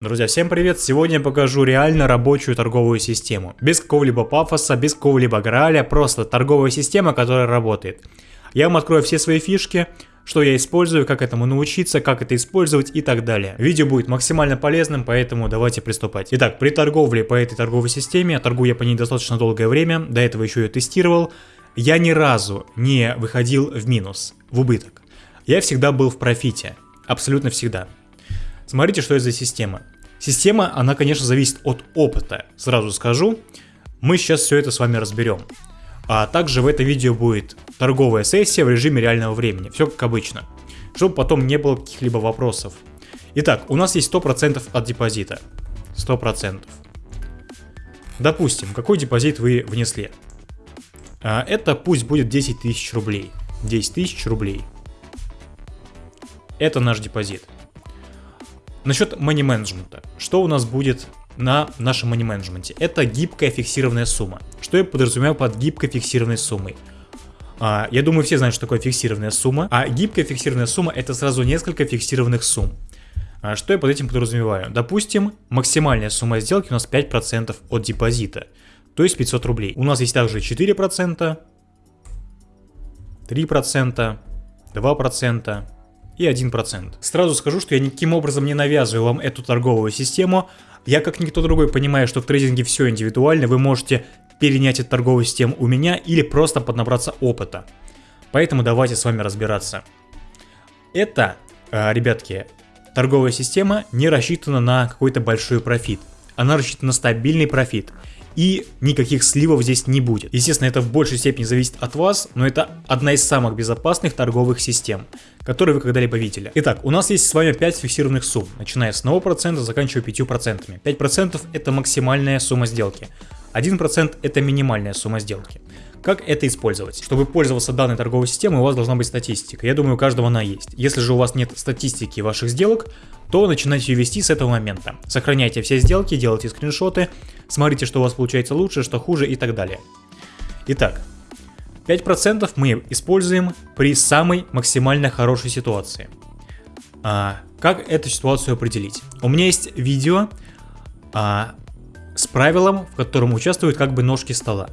Друзья, всем привет! Сегодня я покажу реально рабочую торговую систему. Без какого-либо пафоса, без какого-либо граля, просто торговая система, которая работает. Я вам открою все свои фишки, что я использую, как этому научиться, как это использовать и так далее. Видео будет максимально полезным, поэтому давайте приступать. Итак, при торговле по этой торговой системе, торгую я по ней достаточно долгое время, до этого еще ее тестировал, я ни разу не выходил в минус, в убыток. Я всегда был в профите, абсолютно всегда. Смотрите, что это за система. Система, она, конечно, зависит от опыта, сразу скажу. Мы сейчас все это с вами разберем. А также в это видео будет торговая сессия в режиме реального времени, все как обычно, чтобы потом не было каких-либо вопросов. Итак, у нас есть 100% от депозита. 100%. Допустим, какой депозит вы внесли? А, это пусть будет 10 тысяч рублей. 10 тысяч рублей. Это наш депозит. Насчет money менеджмента. Что у нас будет на нашем money менеджменте? Это гибкая фиксированная сумма. Что я подразумеваю под гибкой фиксированной суммой? А, я думаю, все знают, что такое фиксированная сумма. А гибкая фиксированная сумма это сразу несколько фиксированных сумм. А, что я под этим подразумеваю? Допустим, максимальная сумма сделки у нас 5% от депозита. То есть 500 рублей. У нас есть также 4%, 3%, 2%, и 1%. Сразу скажу, что я никаким образом не навязываю вам эту торговую систему. Я как никто другой понимаю, что в трейдинге все индивидуально, вы можете перенять эту торговую систему у меня или просто поднабраться опыта. Поэтому давайте с вами разбираться. Это, э, ребятки, торговая система не рассчитана на какой-то большой профит. Она рассчитана на стабильный профит и никаких сливов здесь не будет. Естественно, это в большей степени зависит от вас, но это одна из самых безопасных торговых систем, которые вы когда-либо видели. Итак, у нас есть с вами 5 фиксированных сумм, начиная с 1%, заканчивая 5%. 5% это максимальная сумма сделки, 1% это минимальная сумма сделки. Как это использовать? Чтобы пользоваться данной торговой системой, у вас должна быть статистика. Я думаю, у каждого она есть. Если же у вас нет статистики ваших сделок, то начинайте ее вести с этого момента. Сохраняйте все сделки, делайте скриншоты, смотрите, что у вас получается лучше, что хуже и так далее. Итак, 5% мы используем при самой максимально хорошей ситуации. А, как эту ситуацию определить? У меня есть видео а, с правилом, в котором участвуют как бы ножки стола.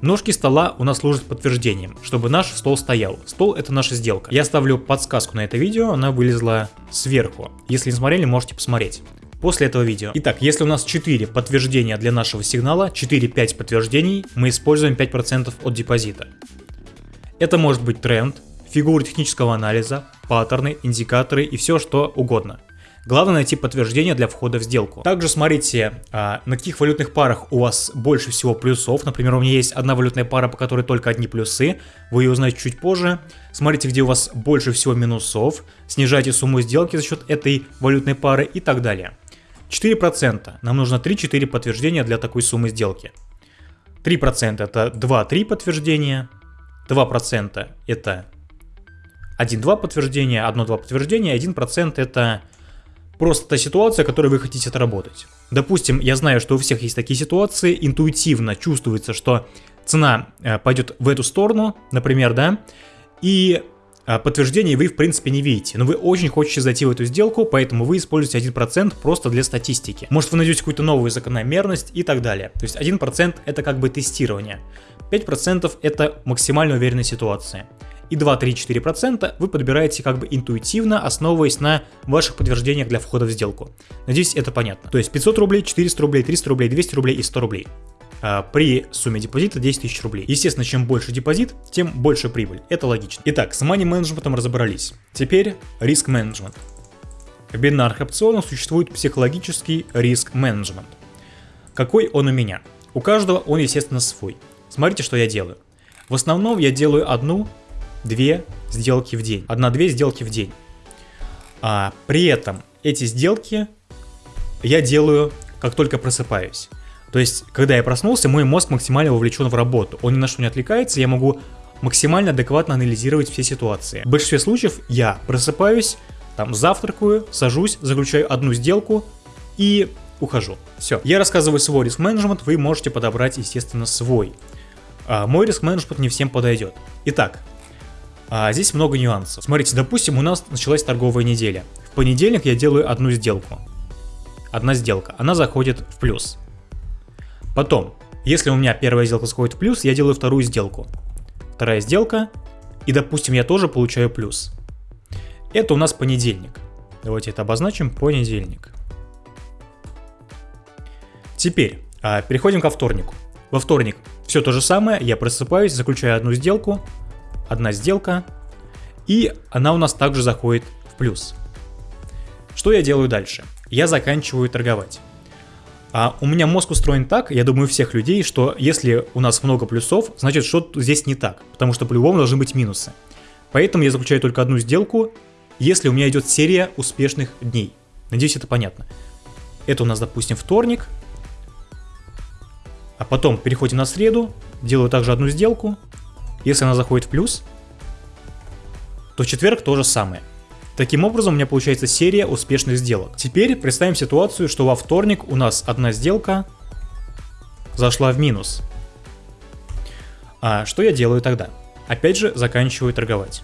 Ножки стола у нас служат подтверждением, чтобы наш стол стоял. Стол это наша сделка. Я ставлю подсказку на это видео, она вылезла сверху. Если не смотрели, можете посмотреть после этого видео. Итак, если у нас 4 подтверждения для нашего сигнала, 4-5 подтверждений, мы используем 5% от депозита. Это может быть тренд, фигуры технического анализа, паттерны, индикаторы и все что угодно. Главное найти подтверждение для входа в сделку. Также смотрите, а, на каких валютных парах у вас больше всего плюсов. Например, у меня есть одна валютная пара, по которой только одни плюсы. Вы ее узнаете чуть позже. Смотрите, где у вас больше всего минусов. Снижайте сумму сделки за счет этой валютной пары и так далее. 4%. Нам нужно 3-4 подтверждения для такой суммы сделки. 3% это 2-3 подтверждения. 2% это 1-2 подтверждения, 1-2 подтверждения, 1% это Просто та ситуация, которую вы хотите отработать. Допустим, я знаю, что у всех есть такие ситуации, интуитивно чувствуется, что цена э, пойдет в эту сторону, например, да, и э, подтверждений вы в принципе не видите, но вы очень хотите зайти в эту сделку, поэтому вы используете 1% просто для статистики. Может вы найдете какую-то новую закономерность и так далее. То есть 1% это как бы тестирование, 5% это максимально уверенная ситуация и 2-3-4% вы подбираете как бы интуитивно, основываясь на ваших подтверждениях для входа в сделку. Надеюсь, это понятно. То есть 500 рублей, 400 рублей, 300 рублей, 200 рублей и 100 рублей а, при сумме депозита 10 тысяч рублей. Естественно, чем больше депозит, тем больше прибыль. Это логично. Итак, с money менеджментом разобрались. Теперь риск менеджмент. В бинарных опционах существует психологический риск менеджмент. Какой он у меня? У каждого он, естественно, свой. Смотрите, что я делаю. В основном я делаю одну две сделки в день. Одна-две сделки в день. А, при этом эти сделки я делаю, как только просыпаюсь. То есть, когда я проснулся, мой мозг максимально вовлечен в работу. Он ни на что не отвлекается, я могу максимально адекватно анализировать все ситуации. В большинстве случаев я просыпаюсь, там завтракаю, сажусь, заключаю одну сделку и ухожу. Все. Я рассказываю свой риск-менеджмент, вы можете подобрать, естественно, свой. А мой риск-менеджмент не всем подойдет. Итак, а здесь много нюансов. Смотрите, допустим, у нас началась торговая неделя. В понедельник я делаю одну сделку. одна сделка, она заходит в плюс. Потом, если у меня первая сделка заходит в плюс, я делаю вторую сделку. Вторая сделка, и допустим я тоже получаю плюс. Это у нас понедельник. Давайте это обозначим, понедельник. Теперь, а, переходим ко вторнику. Во вторник все то же самое, я просыпаюсь, заключаю одну сделку, одна сделка, и она у нас также заходит в плюс. Что я делаю дальше? Я заканчиваю торговать. А у меня мозг устроен так, я думаю, у всех людей, что если у нас много плюсов, значит что-то здесь не так, потому что по-любому должны быть минусы. Поэтому я заключаю только одну сделку, если у меня идет серия успешных дней. Надеюсь, это понятно. Это у нас, допустим, вторник. А потом переходим на среду, делаю также одну сделку. Если она заходит в плюс, то четверг то же самое. Таким образом у меня получается серия успешных сделок. Теперь представим ситуацию, что во вторник у нас одна сделка зашла в минус. А что я делаю тогда? Опять же заканчиваю торговать.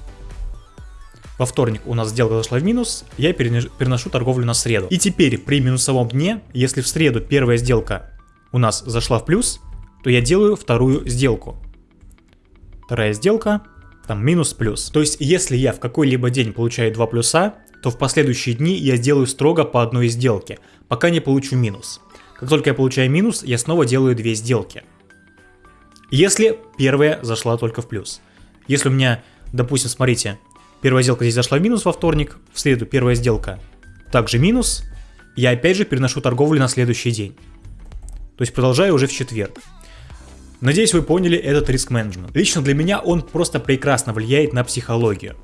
Во вторник у нас сделка зашла в минус, я переношу торговлю на среду. И теперь при минусовом дне, если в среду первая сделка у нас зашла в плюс, то я делаю вторую сделку. Вторая сделка там минус-плюс. То есть, если я в какой-либо день получаю 2 плюса, то в последующие дни я сделаю строго по одной сделке, пока не получу минус. Как только я получаю минус, я снова делаю две сделки. Если первая зашла только в плюс. Если у меня, допустим, смотрите, первая сделка здесь зашла в минус во вторник, в среду первая сделка также минус, я опять же переношу торговлю на следующий день. То есть продолжаю уже в четверг. Надеюсь, вы поняли этот риск-менеджмент. Лично для меня он просто прекрасно влияет на психологию.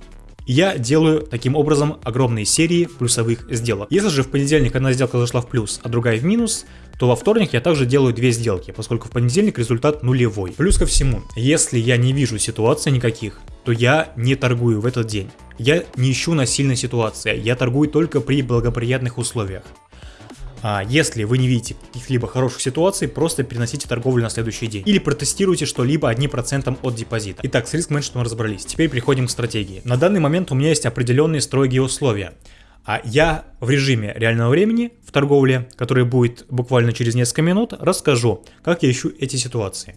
Я делаю таким образом огромные серии плюсовых сделок. Если же в понедельник одна сделка зашла в плюс, а другая в минус, то во вторник я также делаю две сделки, поскольку в понедельник результат нулевой. Плюс ко всему, если я не вижу ситуаций никаких, то я не торгую в этот день. Я не ищу насильной ситуации, я торгую только при благоприятных условиях. А если вы не видите каких-либо хороших ситуаций, просто переносите торговлю на следующий день. Или протестируйте что-либо одним процентом от депозита. Итак, с риск-менеджментом разобрались. Теперь переходим к стратегии. На данный момент у меня есть определенные строгие условия. А я в режиме реального времени в торговле, который будет буквально через несколько минут, расскажу, как я ищу эти ситуации.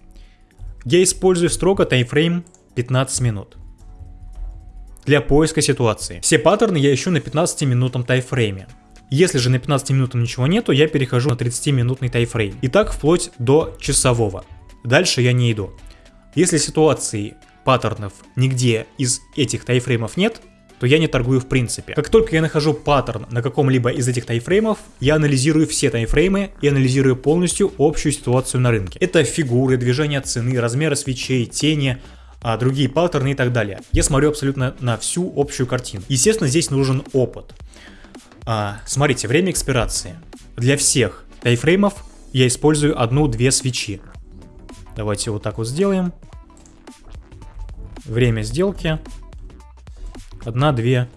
Я использую строго таймфрейм 15 минут для поиска ситуации. Все паттерны я ищу на 15 минутном таймфрейме. Если же на 15 минутам ничего нету, я перехожу на 30-минутный тайфрейм. И так вплоть до часового. Дальше я не иду. Если ситуации, паттернов нигде из этих тайфреймов нет, то я не торгую в принципе. Как только я нахожу паттерн на каком-либо из этих тайфреймов, я анализирую все тайфреймы и анализирую полностью общую ситуацию на рынке. Это фигуры, движения цены, размеры свечей, тени, а другие паттерны и так далее. Я смотрю абсолютно на всю общую картину. Естественно, здесь нужен опыт. А, смотрите, время экспирации. Для всех тайфреймов я использую одну-две свечи. Давайте вот так вот сделаем. Время сделки. Одна-две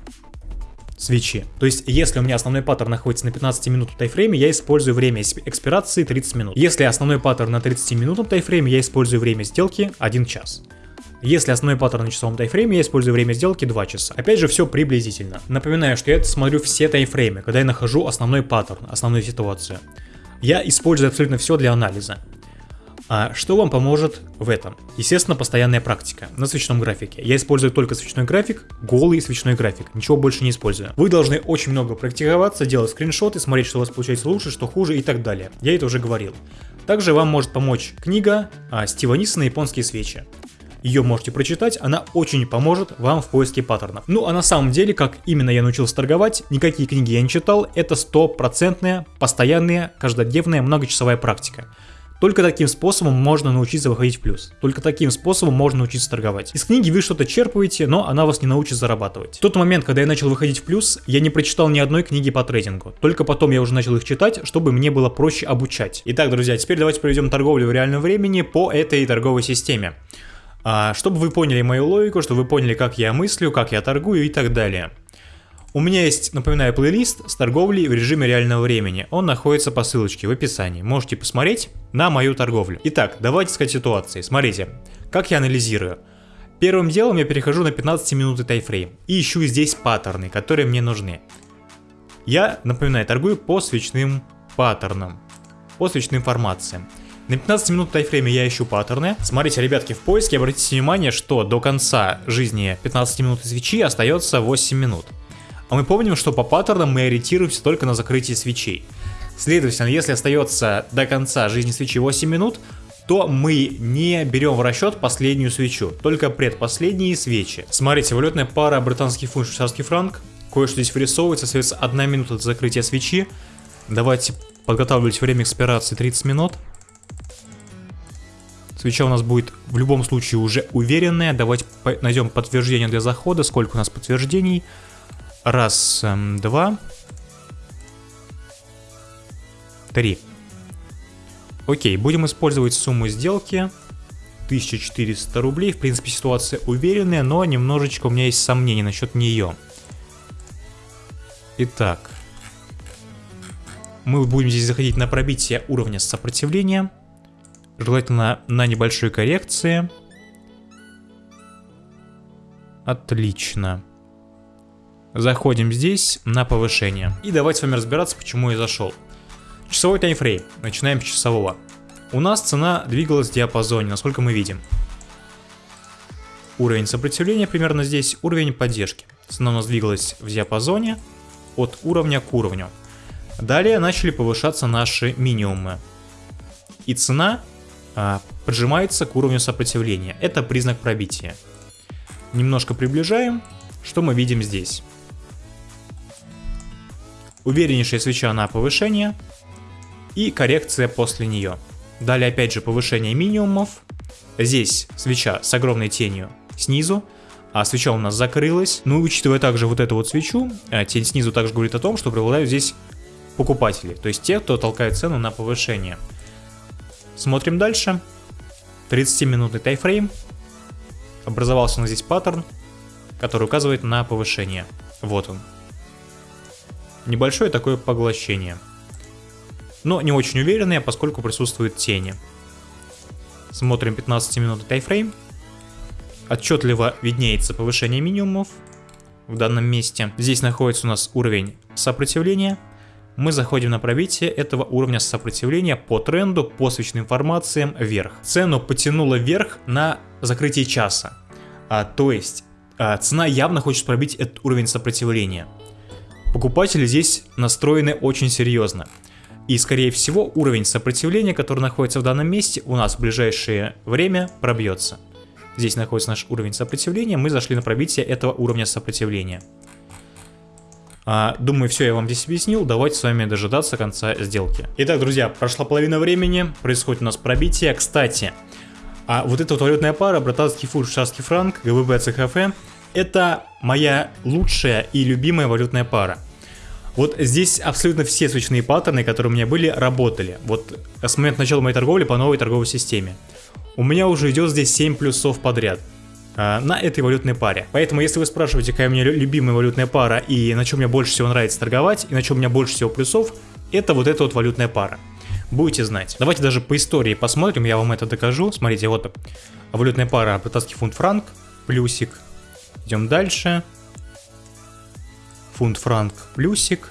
свечи. То есть, если у меня основной паттерн находится на 15 минутном таймфрейме, я использую время экспирации 30 минут. Если основной паттерн на 30 минутном таймфрейме, я использую время сделки 1 час. Если основной паттерн на часовом таймфрейме, я использую время сделки 2 часа. Опять же, все приблизительно. Напоминаю, что я смотрю все таймфреймы, когда я нахожу основной паттерн, основную ситуацию. Я использую абсолютно все для анализа. А что вам поможет в этом? Естественно, постоянная практика на свечном графике. Я использую только свечной график, голый свечной график, ничего больше не использую. Вы должны очень много практиковаться, делать скриншоты, смотреть, что у вас получается лучше, что хуже и так далее. Я это уже говорил. Также вам может помочь книга а, Стива Ниссона «Японские свечи». Ее можете прочитать, она очень поможет вам в поиске паттернов. Ну а на самом деле, как именно я научился торговать, никакие книги я не читал, это стопроцентная, постоянная, каждодневная, многочасовая практика. Только таким способом можно научиться выходить в плюс. Только таким способом можно научиться торговать. Из книги вы что-то черпаете, но она вас не научит зарабатывать. В тот момент, когда я начал выходить в плюс, я не прочитал ни одной книги по трейдингу. Только потом я уже начал их читать, чтобы мне было проще обучать. Итак, друзья, теперь давайте проведем торговлю в реальном времени по этой торговой системе. А, чтобы вы поняли мою логику, чтобы вы поняли, как я мыслю, как я торгую и так далее. У меня есть, напоминаю, плейлист с торговлей в режиме реального времени. Он находится по ссылочке в описании. Можете посмотреть на мою торговлю. Итак, давайте сказать ситуации. Смотрите, как я анализирую. Первым делом я перехожу на 15 минуты тайфрейм и ищу здесь паттерны, которые мне нужны. Я, напоминаю, торгую по свечным паттернам по свечной информации. На 15 минут тайфрейме я ищу паттерны. Смотрите, ребятки, в поиске обратите внимание, что до конца жизни 15 минут свечи остается 8 минут. А мы помним, что по паттернам мы ориентируемся только на закрытие свечей. Следовательно, если остается до конца жизни свечи 8 минут, то мы не берем в расчет последнюю свечу, только предпоследние свечи. Смотрите, валютная пара британский фунт, швейцарский франк. Кое-что здесь вырисовывается, остается 1 минута до закрытия свечи. Давайте подготавливать время экспирации 30 минут. Свеча у нас будет в любом случае уже уверенная. Давайте найдем подтверждение для захода. Сколько у нас подтверждений? Раз, эм, два. Три. Окей, будем использовать сумму сделки. 1400 рублей. В принципе, ситуация уверенная, но немножечко у меня есть сомнения насчет нее. Итак. Мы будем здесь заходить на пробитие уровня сопротивления желательно на небольшой коррекции. Отлично. Заходим здесь на повышение. И давайте с вами разбираться, почему я зашел. Часовой таймфрейм. Начинаем с часового. У нас цена двигалась в диапазоне, насколько мы видим. Уровень сопротивления примерно здесь, уровень поддержки. Цена у нас двигалась в диапазоне от уровня к уровню. Далее начали повышаться наши минимумы. И цена поджимается к уровню сопротивления. Это признак пробития. Немножко приближаем. Что мы видим здесь? Увереннейшая свеча на повышение и коррекция после нее. Далее опять же повышение минимумов. Здесь свеча с огромной тенью снизу, а свеча у нас закрылась. Ну и учитывая также вот эту вот свечу, а, тень снизу также говорит о том, что преобладают здесь покупатели, то есть те, кто толкает цену на повышение. Смотрим дальше. 30-минутный тайфрейм. Образовался у нас здесь паттерн, который указывает на повышение. Вот он. Небольшое такое поглощение. Но не очень уверенное, поскольку присутствуют тени. Смотрим 15-минутный тайфрейм. Отчетливо виднеется повышение минимумов в данном месте. Здесь находится у нас уровень сопротивления мы заходим на пробитие этого уровня сопротивления по тренду, по свечным информациям вверх. Цену потянуло вверх на закрытие часа. А, то есть а, цена явно хочет пробить этот уровень сопротивления. Покупатели здесь настроены очень серьезно. И скорее всего уровень сопротивления, который находится в данном месте, у нас в ближайшее время пробьется. Здесь находится наш уровень сопротивления, мы зашли на пробитие этого уровня сопротивления. А, думаю, все я вам здесь объяснил, давайте с вами дожидаться конца сделки. Итак, друзья, прошла половина времени, происходит у нас пробитие. Кстати, а вот эта вот валютная пара, британский фунт, швейцарский франк, ГББ, ЦХФ, это моя лучшая и любимая валютная пара. Вот здесь абсолютно все свечные паттерны, которые у меня были, работали. Вот с момента начала моей торговли по новой торговой системе. У меня уже идет здесь 7 плюсов подряд. А, на этой валютной паре. Поэтому, если вы спрашиваете, какая у меня любимая валютная пара и на чем мне больше всего нравится торговать, и на чем у меня больше всего плюсов, это вот эта вот валютная пара. Будете знать. Давайте даже по истории посмотрим, я вам это докажу. Смотрите, вот валютная пара британский фунт-франк, плюсик. Идем дальше. Фунт-франк, плюсик.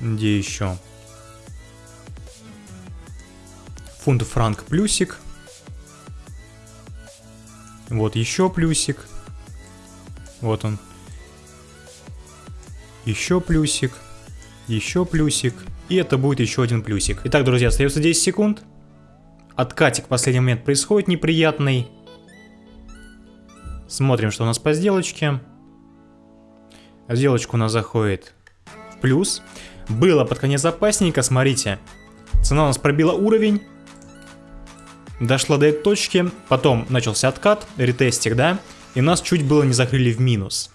Где еще? Фунт-франк, плюсик. Вот еще плюсик. Вот он. Еще плюсик. Еще плюсик. И это будет еще один плюсик. Итак, друзья, остается 10 секунд. Откатик в последний момент происходит неприятный. Смотрим, что у нас по сделочке. Сделочка у нас заходит в плюс. Было под конец опасненько, смотрите. Цена у нас пробила уровень. Дошла до этой точки, потом начался откат, ретестик, да, и нас чуть было не закрыли в минус.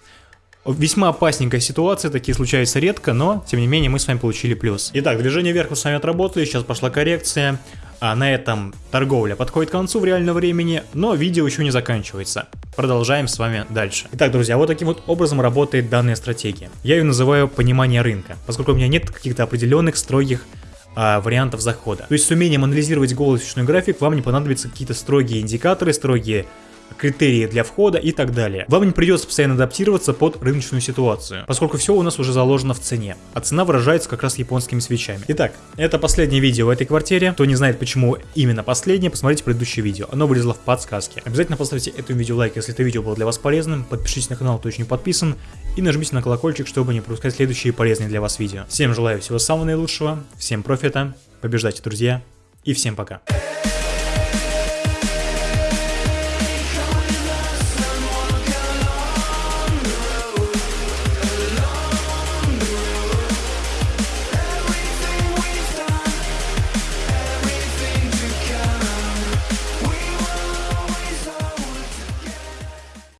Весьма опасненькая ситуация, такие случаются редко, но тем не менее мы с вами получили плюс. Итак, движение вверх мы с вами отработали, сейчас пошла коррекция. А на этом торговля подходит к концу в реальном времени, но видео еще не заканчивается. Продолжаем с вами дальше. Итак, друзья, вот таким вот образом работает данная стратегия. Я ее называю понимание рынка, поскольку у меня нет каких-то определенных строгих а, вариантов захода. То есть с умением анализировать голос график вам не понадобятся какие-то строгие индикаторы, строгие критерии для входа и так далее. Вам не придется постоянно адаптироваться под рыночную ситуацию, поскольку все у нас уже заложено в цене, а цена выражается как раз японскими свечами. Итак, это последнее видео в этой квартире. Кто не знает, почему именно последнее, посмотрите предыдущее видео, оно вылезло в подсказке. Обязательно поставьте этому видео лайк, если это видео было для вас полезным, подпишитесь на канал, кто еще не подписан, и нажмите на колокольчик, чтобы не пропускать следующие полезные для вас видео. Всем желаю всего самого наилучшего, всем профита, побеждайте, друзья, и всем пока.